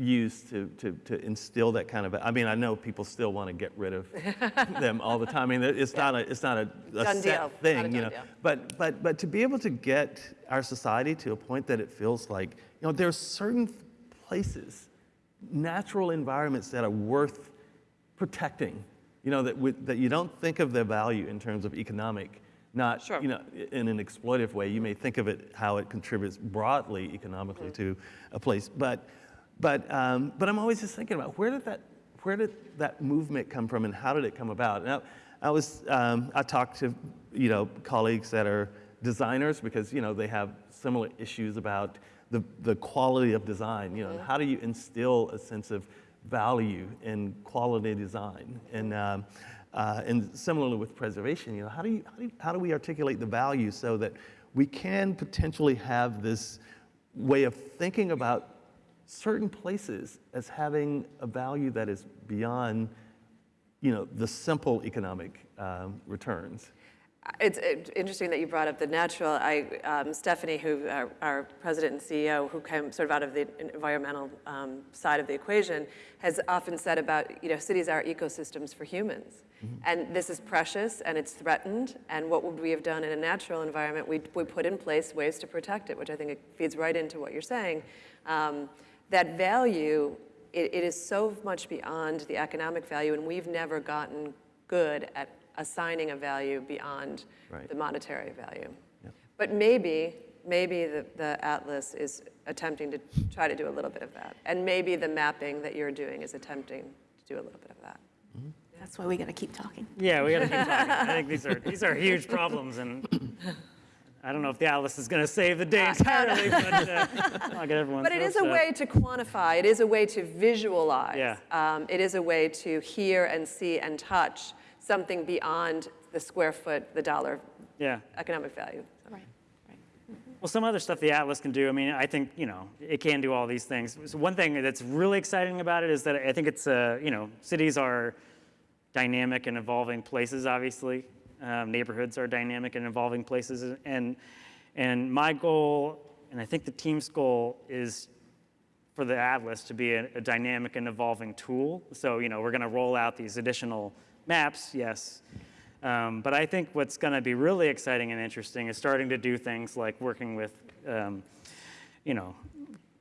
used to, to, to instill that kind of, I mean, I know people still want to get rid of them all the time. I mean, it's not a, it's not a, a set deal. Not a thing, you know. deal. But, but, but to be able to get our society to a point that it feels like, you know, there's certain places, natural environments that are worth protecting, you know, that, that you don't think of their value in terms of economic, not, Sure. you know, in an exploitive way. You may think of it how it contributes broadly economically Mm-hmm. to a place. But, but, um, but I'm always just thinking about where did that, where did that movement come from and how did it come about? And I, I was, um, I talked to, you know, colleagues that are designers because, you know, they have similar issues about the, the quality of design, you know, Mm-hmm. how do you instill a sense of value in quality design? And, um, uh, and similarly with preservation, you know, how do, you, how, do you, how do we articulate the value so that we can potentially have this way of thinking about certain places as having a value that is beyond, you know, the simple economic um, returns? It's uh, interesting that you brought up the natural. I, um, Stephanie, who our, our president and CEO, who came sort of out of the environmental um, side of the equation, has often said about you know cities are ecosystems for humans, and this is precious and it's threatened. And what would we have done in a natural environment? We we put in place ways to protect it, which I think it feeds right into what you're saying. Um, that value, it, it is so much beyond the economic value, and we've never gotten good at assigning a value beyond Right. the monetary value. But maybe, maybe the, the atlas is attempting to try to do a little bit of that. And maybe the mapping that you're doing is attempting to do a little bit of that. Mm-hmm. That's why we got to keep talking. Yeah, we got to keep talking. I think these are these are huge problems, and I don't know if the atlas is going to save the day entirely, but uh, I'll get everyone. But it is a way to quantify, it is a way to visualize. Yeah. Um, it is a way to hear and see and touch something beyond the square foot, the dollar Yeah. economic value. Right, right. Well, some other stuff the Atlas can do, I mean, I think, you know, it can do all these things. So one thing that's really exciting about it is that I think it's, uh, you know, cities are dynamic and evolving places, obviously. Um, neighborhoods are dynamic and evolving places. And, and my goal, and I think the team's goal, is for the Atlas to be a, a dynamic and evolving tool. So, you know, we're going to roll out these additional maps, yes. Um, but I think what's going to be really exciting and interesting is starting to do things like working with, um, you know,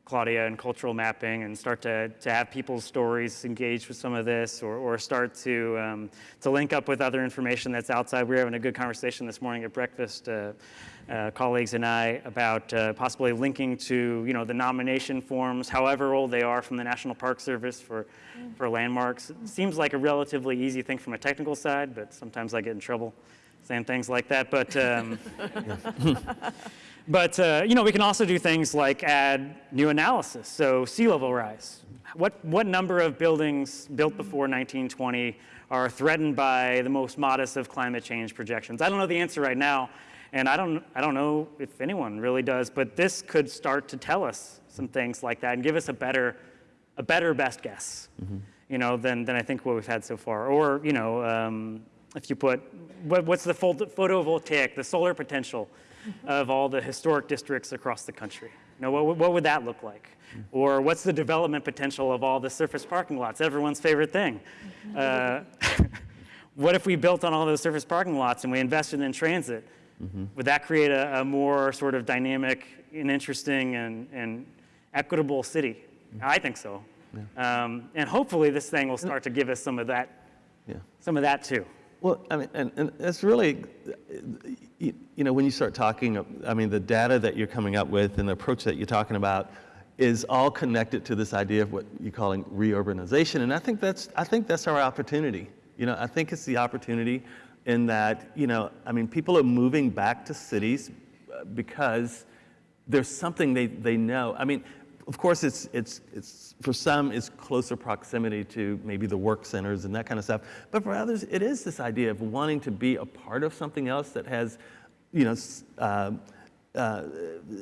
Claudia and cultural mapping and start to, to have people's stories engaged with some of this or, or start to, um, to link up with other information that's outside. We were having a good conversation this morning at breakfast, uh, uh, colleagues and I, about uh, possibly linking to you know, the nomination forms, however old they are from the National Park Service for, for landmarks. It seems like a relatively easy thing from a technical side, but sometimes I get in trouble saying things like that. But um, But uh, you know, we can also do things like add new analysis. So sea level rise. What what number of buildings built before 1920 are threatened by the most modest of climate change projections? I don't know the answer right now, and I don't I don't know if anyone really does. But this could start to tell us some things like that and give us a better a better best guess. You know, than than I think what we've had so far. Or you know, um, if you put what, what's the photovoltaic, the solar potential of all the historic districts across the country. You know, what, what would that look like? Or what's the development potential of all the surface parking lots, everyone's favorite thing? Uh, what if we built on all those surface parking lots and we invested in transit? Would that create a, a more sort of dynamic and interesting and, and equitable city? I think so. Um, and hopefully this thing will start to give us some of that, Yeah. some of that too. Well, I mean, and, and it's really, you, you know, when you start talking, I mean, the data that you're coming up with and the approach that you're talking about is all connected to this idea of what you're calling reurbanization. And I think that's, I think that's our opportunity. You know, I think it's the opportunity in that, you know, I mean, people are moving back to cities uh, because there's something they, they know. I mean, of course, it's, it's, it's, for some, it's closer proximity to maybe the work centers and that kind of stuff. But for others, it is this idea of wanting to be a part of something else that has, you know, uh, uh,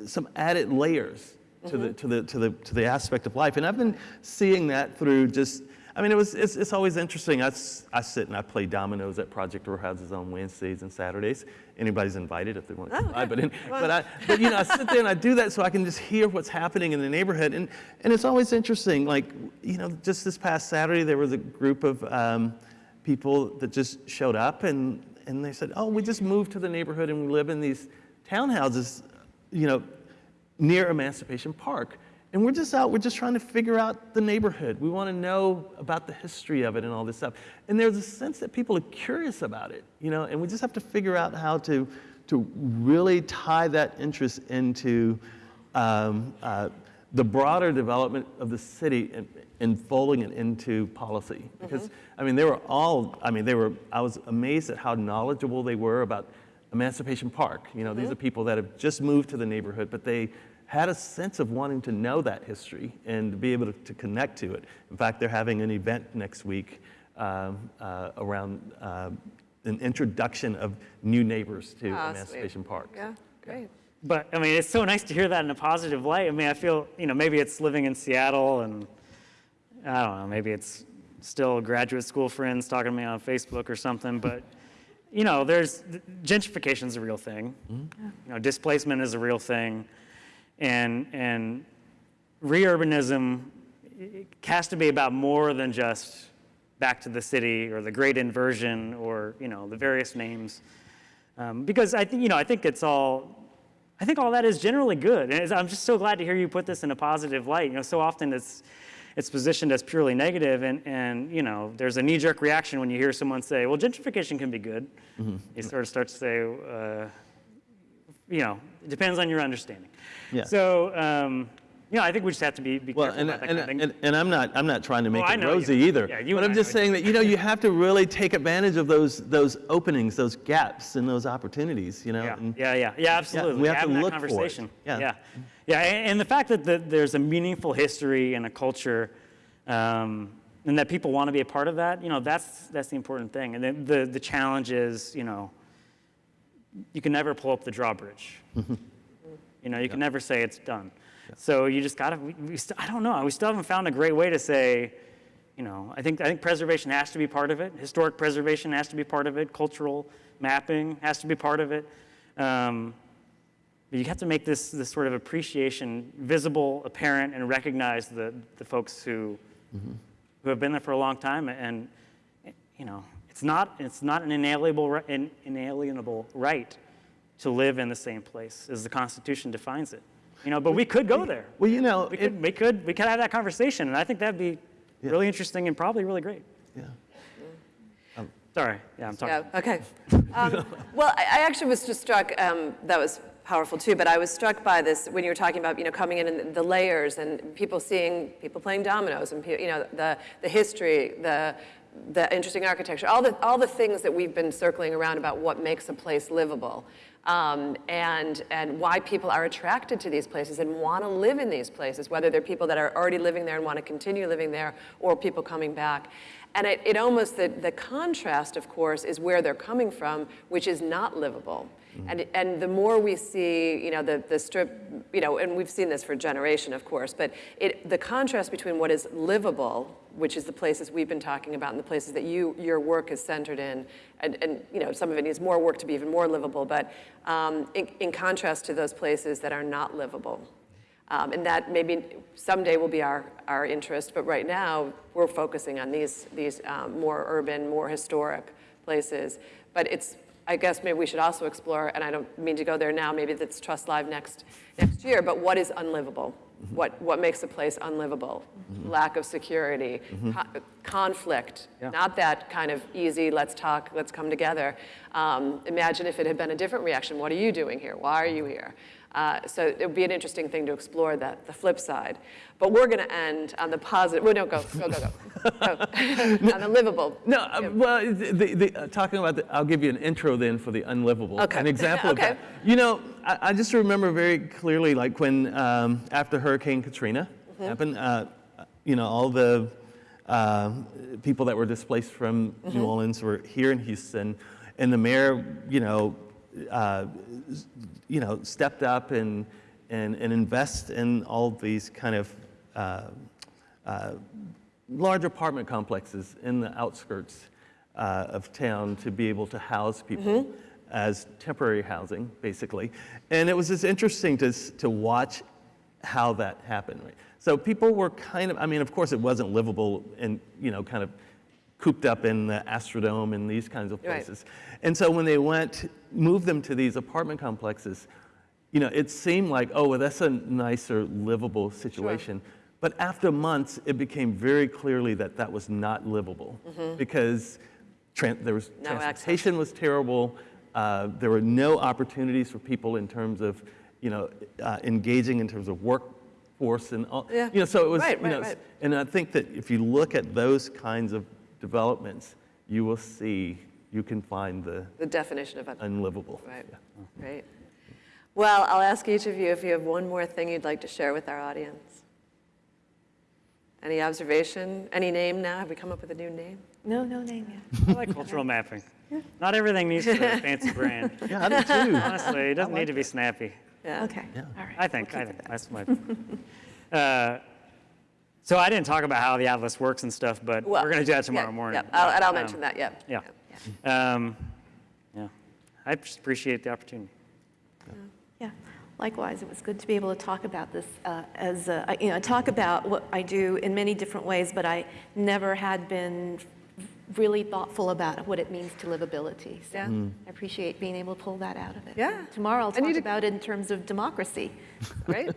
some added layers to, the, to, the, to, the, to the aspect of life. And I've been seeing that through just, I mean, it was, it's, it's always interesting. I, I sit and I play dominoes at Project Row Houses on Wednesdays and Saturdays. Anybody's invited if they want to come by. But, in, but, I, but, you know, I sit there and I do that so I can just hear what's happening in the neighborhood. And, and it's always interesting. Like, you know, just this past Saturday, there was a group of um, people that just showed up and, and they said, oh, we just moved to the neighborhood and we live in these townhouses, you know, near Emancipation Park. And we're just out, we're just trying to figure out the neighborhood. We want to know about the history of it and all this stuff. And there's a sense that people are curious about it, you know, and we just have to figure out how to, to really tie that interest into um, uh, the broader development of the city and, and folding it into policy. Because, I mean, they were all, I mean, they were, I was amazed at how knowledgeable they were about Emancipation Park. You know, these are people that have just moved to the neighborhood, but they had a sense of wanting to know that history and be able to, to connect to it. In fact, they're having an event next week um, uh, around uh, an introduction of new neighbors to sweet. Emancipation Park. Yeah, great. But I mean, it's so nice to hear that in a positive light. I mean, I feel, you know, maybe it's living in Seattle and I don't know, maybe it's still graduate school friends talking to me on Facebook or something, but you know, there's gentrification is a real thing. You know, displacement is a real thing. And and reurbanism has to be about more than just back to the city or the great inversion or, you know, the various names. Um, because I think, you know, I think it's all, I think all that is generally good. And I'm just so glad to hear you put this in a positive light. You know, so often it's, it's positioned as purely negative and, and, you know, there's a knee-jerk reaction when you hear someone say, well, gentrification can be good. You sort of start to say, uh, you know, it depends on your understanding. Yeah. So, um, you know, I think we just have to be, be Well, careful and, about that and, kind of thing. and, and I'm not, I'm not trying to make I it you. rosy either. Yeah, you but I'm just saying that, you know, you have to really take advantage of those, those openings, those gaps and those opportunities, you know? Yeah, and- yeah, yeah, yeah, absolutely. we have to Having that look for it. conversation. Yeah. yeah, yeah, and, and the fact that the, there's a meaningful history and a culture, um, and that people want to be a part of that. You know, that's that's the important thing. And then the the challenge is, you know, you can never pull up the drawbridge. You know, you can never say it's done. So you just gotta. We, we I don't know. We still haven't found a great way to say. You know, I think I think preservation has to be part of it. Historic preservation has to be part of it. Cultural mapping has to be part of it. Um, but you have to make this, this sort of appreciation visible, apparent, and recognize the, the folks who, who have been there for a long time. And, you know, it's not, it's not an inalienable, an inalienable right to live in the same place as the Constitution defines it. You know, but we could go there. Well, you know, We it- could, we could, we could have that conversation, and I think that'd be really interesting and probably really great. yeah. Sorry, yeah, I'm talking. Yeah, okay. Um, Well, I I actually was just struck, um, that was powerful too, but I was struck by this when you were talking about, you know, coming in and the layers and people seeing, people playing dominoes and, you know, the, the history, the, the interesting architecture, all the, all the things that we've been circling around about what makes a place livable. Um, and, and why people are attracted to these places and want to live in these places, whether they're people that are already living there and want to continue living there or people coming back. And it, it almost, the, the contrast, of course, is where they're coming from, which is not livable. And, and the more we see, you know, the, the strip, you know, and we've seen this for a generation, of course, but it, the contrast between what is livable, which is the places we've been talking about and the places that you, your work is centered in, and, and you know, some of it needs more work to be even more livable, but um, in, in contrast to those places that are not livable. Um, and that maybe someday will be our, our interest, but right now we're focusing on these, these um, more urban, more historic places. But it's, I guess maybe we should also explore, and I don't mean to go there now, maybe that's Trust Live next, next year, but what is unlivable? What, what makes a place unlivable? Lack of security, co- conflict, Yeah. not that kind of easy, let's talk, let's come together. Um, imagine if it had been a different reaction. What are you doing here? Why are you here? Uh, so it would be an interesting thing to explore that, the flip side. But we're going to end on the positive. Well, no, go, go, go, go. go. on the livable. No, uh, well, the, the, uh, talking about the, I'll give you an intro then for the unlivable. Okay. An example Okay. of that. You know, I, I just remember very clearly, like when um, after Hurricane Katrina Mm-hmm. happened, uh, you know, all the uh, people that were displaced from Mm-hmm. New Orleans were here in Houston, and the mayor, you know, uh, you know, stepped up and and and invest in all these kind of. Uh, uh, large apartment complexes in the outskirts uh, of town to be able to house people as temporary housing, basically. And it was just interesting to, to watch how that happened. Right? So people were kind of, I mean, of course, it wasn't livable and, you know, kind of cooped up in the Astrodome and these kinds of Right. places. And so when they went, moved them to these apartment complexes, you know, it seemed like, oh, well, that's a nicer, livable situation. But after months, it became very clearly that that was not livable because there was. No access. transportation was terrible. Uh, there were no opportunities for people in terms of, you know, uh, engaging in terms of workforce and all. Yeah. You know, so it was, Right, you know, right, right. and I think that if you look at those kinds of developments, you will see, you can find the The definition of, un- unlivable. right, Yeah. great. Well, I'll ask each of you if you have one more thing you'd like to share with our audience. Any observation? Any name now? Have we come up with a new name? No, no name yet. I like cultural mapping. Not everything needs to be a fancy brand. Yeah, I do too. Honestly, it doesn't need to be snappy. Yeah. Okay, all right. I think, I think, that's my. Uh, So I didn't talk about how the atlas works and stuff, but Well, we're going to do that tomorrow yeah, morning. Yep, I'll- and I'll Um, mention that, yep. Yeah. Um, Yeah, I just appreciate the opportunity. Yeah, likewise, it was good to be able to talk about this uh, as, a- I- you know, talk about what I do in many different ways, but I never had been really thoughtful about what it means to livability. So Yeah. I appreciate being able to pull that out of it. Yeah. Tomorrow I'll talk did- about it in terms of democracy. Great,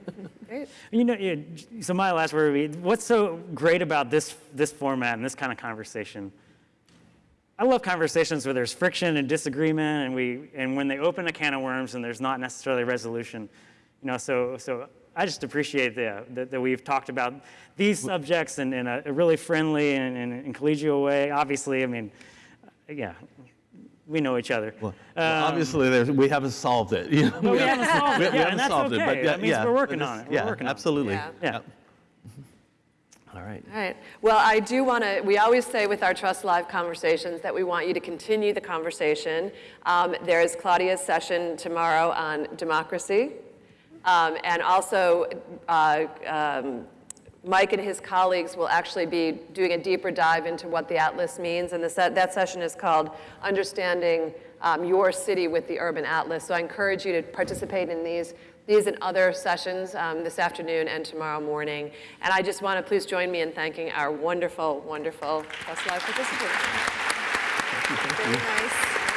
great. You know, yeah, so my last word would be, what's so great about this, this format and this kind of conversation? I love conversations where there's friction and disagreement, and we, and when they open a can of worms and there's not necessarily resolution, you know. So, so I just appreciate the, that, that we've talked about these subjects in, in a, a really friendly and, and, and collegial way. Obviously, I mean, yeah, we know each other. Well, well, obviously, we haven't solved it. You know, Um, we haven't solved it, yeah, and that's okay. It, but yeah, that means yeah, we're working on it. We're Yeah, working on it. absolutely. Yeah. Yeah. All right. All right. Well, I do want to, we always say with our Trust Live conversations that we want you to continue the conversation. Um, there is Claudia's session tomorrow on democracy. Um, and also, uh, um, Mike and his colleagues will actually be doing a deeper dive into what the Atlas means. And the se- that session is called Understanding um, Your City with the Urban Atlas. So I encourage you to participate in these, these and other sessions um, this afternoon and tomorrow morning. And I just want to please join me in thanking our wonderful, wonderful Trust Live participants. Very nice.